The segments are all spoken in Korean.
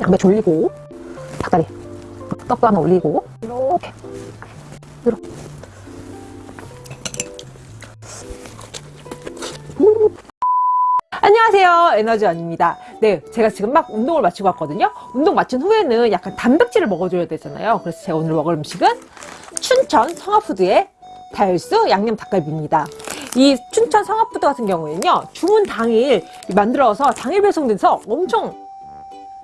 양배추 올리고 닭다리 떡도 하나 올리고 이렇게. 이렇게. 음. 안녕하세요. 에너지원입니다. 네 제가 지금 막 운동을 마치고 왔거든요. 운동 마친 후에는 약간 단백질을 먹어줘야 되잖아요. 그래서 제가 오늘 먹을 음식은 춘천 성화푸드의 달수 양념 닭갈비입니다. 이 춘천 성화푸드 같은 경우에는요 주문 당일 만들어서 당일 배송돼서 엄청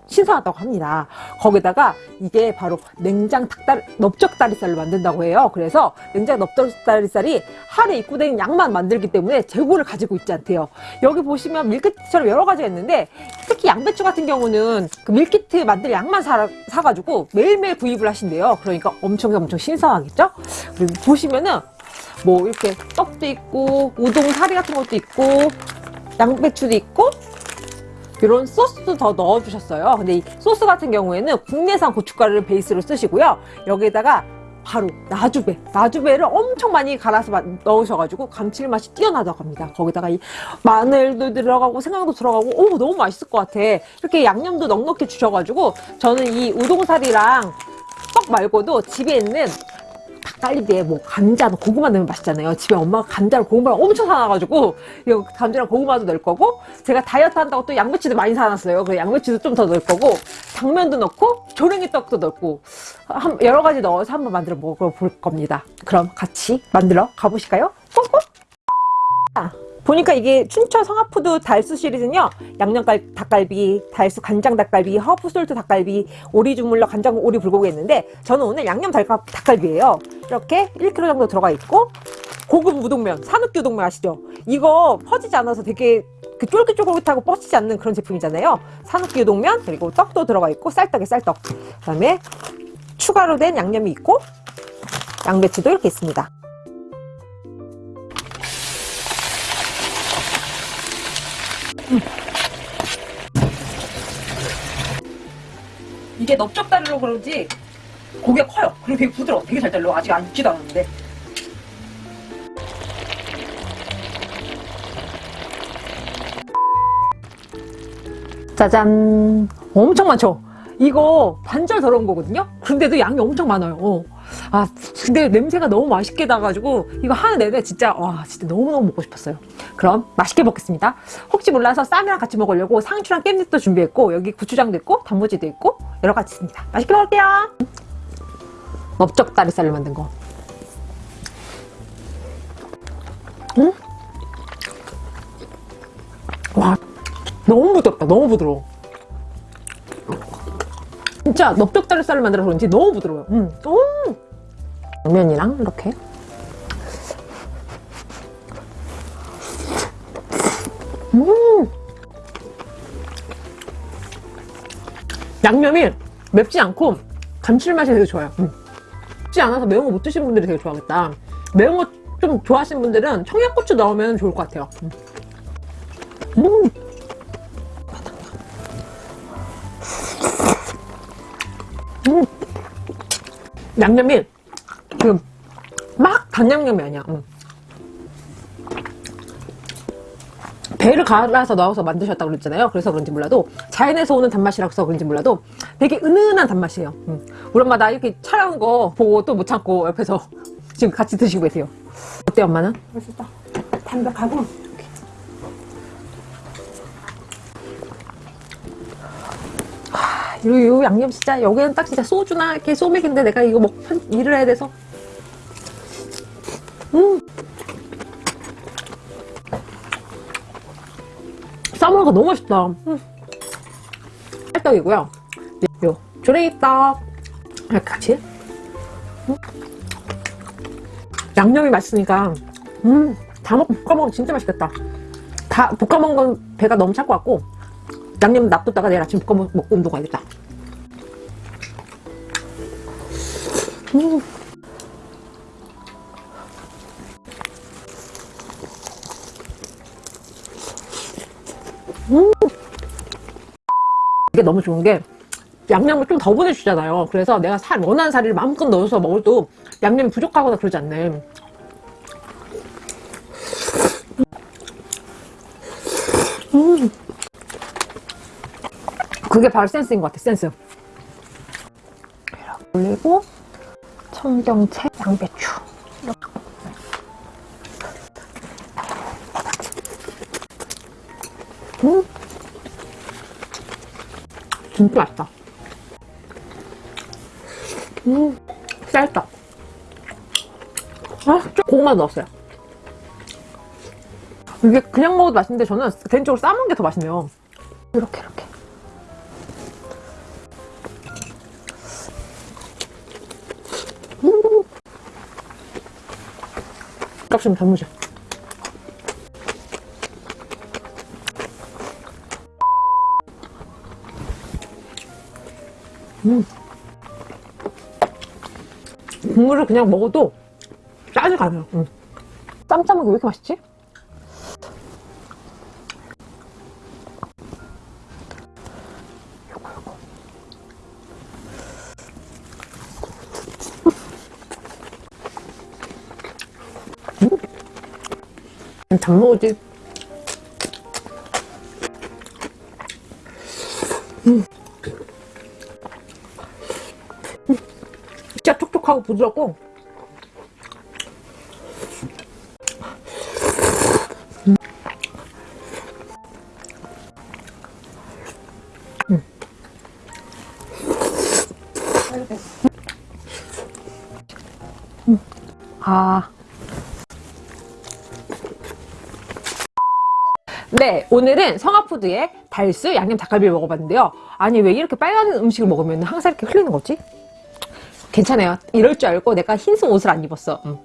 신선하다고 합니다. 거기다가 이게 바로 냉장 닭다리, 넓적다리살로 만든다고 해요. 그래서 냉장 넓적다리살이 하루에 입고된 양만 만들기 때문에 재고를 가지고 있지 않대요. 여기 보시면 밀키트처럼 여러 가지가 있는데 특히 양배추 같은 경우는 그 밀키트 만들 양만 사, 사가지고 매일매일 구입을 하신대요. 그러니까 엄청 엄청 신선하겠죠? 그리고 보시면은 뭐 이렇게 떡도 있고 우동 사리 같은 것도 있고 양배추도 있고 이런 소스도 더 넣어주셨어요. 근데 이 소스 같은 경우에는 국내산 고춧가루를 베이스로 쓰시고요. 여기에다가 바로 나주배, 나주배를 엄청 많이 갈아서 넣으셔가지고 감칠맛이 뛰어나다고 합니다. 거기다가 이 마늘도 들어가고 생강도 들어가고 오 너무 맛있을 것 같아. 이렇게 양념도 넉넉히 주셔가지고 저는 이 우동살이랑 떡 말고도 집에 있는 닭갈비에 뭐 감자, 고구마 넣으면 맛있잖아요. 집에 엄마가 감자를 고구마를 엄청 사놔가지고 이거 감자랑 고구마도 넣을 거고 제가 다이어트 한다고 또 양배추도 많이 사놨어요. 그 양배추도 좀 더 넣을 거고 당면도 넣고 조랭이 떡도 넣고 한, 여러 가지 넣어서 한번 만들어 먹어볼 겁니다. 그럼 같이 만들어 가보실까요? 뽀뽀! 보니까 이게 춘천 성하푸드 달수 시리즈는요 양념 닭갈비, 달수 간장 닭갈비, 허브 솔트 닭갈비, 오리 주물러 간장 오리 불고기 있는데 저는 오늘 양념 닭갈비예요 이렇게 1kg 정도 들어가 있고 고급 우동면, 산욱기 우동면 아시죠? 이거 퍼지지 않아서 되게 그 쫄깃쫄깃하고 뻗치지 않는 그런 제품이잖아요. 산욱기 우동면 그리고 떡도 들어가 있고 쌀떡에 쌀떡. 그 다음에 추가로 된 양념이 있고 양배추도 이렇게 있습니다. 이게 넓적다리로 그런지 고기가 커요. 그리고 되게 부드러워. 되게 잘 잘려. 아직 안 익지도 않았는데. 짜잔. 엄청 많죠? 이거 반절 더러운 거거든요? 근데도 양이 엄청 많아요. 어. 아, 근데 냄새가 너무 맛있게 나가지고 이거 하는 내내 진짜 와 진짜 너무너무 먹고 싶었어요. 그럼 맛있게 먹겠습니다. 혹시 몰라서 쌈이랑 같이 먹으려고 상추랑 깻잎도 준비했고 여기 고추장도 있고 단무지도 있고 여러 가지 있습니다. 맛있게 먹을게요. 넓적 다리살을 만든 거. 음? 와 너무 부드럽다. 너무 부드러워. 진짜 넓적 다리살을 만들어서 그런지 너무 부드러워요. 음. 음. 면이랑 이렇게 음 양념이 맵지 않고 감칠맛이 되게 좋아요 음. 맵지 않아서 매운 거 못 드시는 분들이 되게 좋아하겠다 매운 거 좀 좋아하시는 분들은 청양고추 넣으면 좋을 것 같아요 음. 음. 음. 양념이 지금 막 단양념이 아니야 응. 배를 갈아서 넣어서 만드셨다고 그랬잖아요. 그래서 그런지 몰라도 자연에서 오는 단맛이라서 그런지 몰라도 되게 은은한 단맛이에요. 응. 우리 엄마 나 이렇게 촬영한 거 보고 또 못 참고 옆에서 지금 같이 드시고 계세요. 어때 엄마는? 맛있다. 담백하고. 요, 요 양념 진짜 여기는 딱 진짜 소주나 이렇게 소맥인데 내가 이거 먹 일을 해야 돼서. 음 싸먹으니까 너무 맛있다 음. 쌀떡이고요 요 조랭이떡 같이 음. 양념이 맛있으니까 음다 먹, 볶아먹으면 진짜 맛있겠다 다 볶아먹은 건 배가 너무 찰 것 같고 양념 놔뒀다가 내일 아침 볶아 먹고 운동 가야겠다 음. 이게 너무 좋은 게 양념을 좀 더 보내주잖아요. 그래서 내가 살, 원하는 살을 마음껏 넣어서 먹어도 양념이 부족하거나 그러지 않네. 음. 그게 바로 센스인 것 같아, 센스. 올리고, 청경채, 양배추. 진짜 맛있다. 음, 쌀떡. 아, 좀 고구마 넣었어요. 이게 그냥 먹어도 맛있는데 저는 개인적으로 싸먹는 게 더 맛있네요. 이렇게, 이렇게. 음. 값이면 단무 지. 국물을 그냥 먹어도 짜지 가요. 응. 쌈싸먹이 왜 이렇게 맛있지? 음. 잘 먹어지. 촉촉하고 부드럽고 아. 네, 오늘은 성화푸드의 달수 양념 닭갈비를 먹어봤는데요. 아니, 왜 이렇게 빨간 음식을 먹으면 항상 이렇게 흘리는 거지? 괜찮아요. 이럴 줄 알고 내가 흰색 옷을 안 입었어. 음.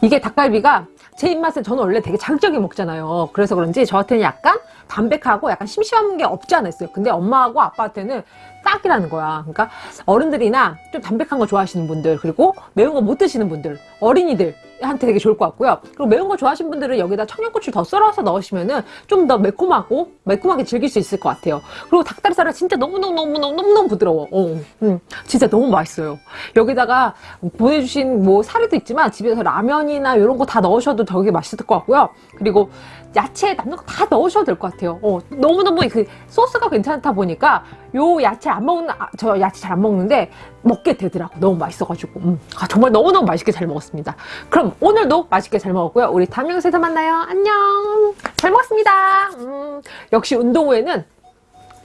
이게 닭갈비가 제 입맛은 저는 원래 되게 자극적이게 먹잖아요. 그래서 그런지 저한테는 약간 담백하고 약간 심심한 게 없지 않아 있어요. 근데 엄마하고 아빠한테는 딱이라는 거야. 그러니까 어른들이나 좀 담백한 거 좋아하시는 분들 그리고 매운 거 못 드시는 분들 어린이들한테 되게 좋을 것 같고요. 그리고 매운 거 좋아하시는 분들은 여기다 청양고추 더 썰어서 넣으시면 은 좀 더 매콤하고 매콤하게 즐길 수 있을 것 같아요. 그리고 닭다리살은 진짜 너무너무너무너무너무 부드러워. 어, 음, 진짜 너무 맛있어요. 여기다가 보내주신 뭐 사리도 있지만 집에서 라면이나 이런 거 다 넣으셔도 되게 맛있을 것 같고요. 그리고 야채 남는 거 다 넣으셔도 될 것 같아요. 어, 너무너무 그 소스가 괜찮다 보니까 요 야채 안 먹는, 아, 저 야채 잘 안 먹는데 먹게 되더라고. 너무 맛있어가지고. 음, 아, 정말 너무너무 맛있게 잘 먹었습니다. 그럼 오늘도 맛있게 잘 먹었고요. 우리 다음 영상에서 만나요. 안녕. 잘 먹었습니다. 음, 역시 운동 후에는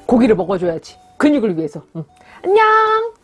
고기를 먹어줘야지. 근육을 위해서. 음, 안녕.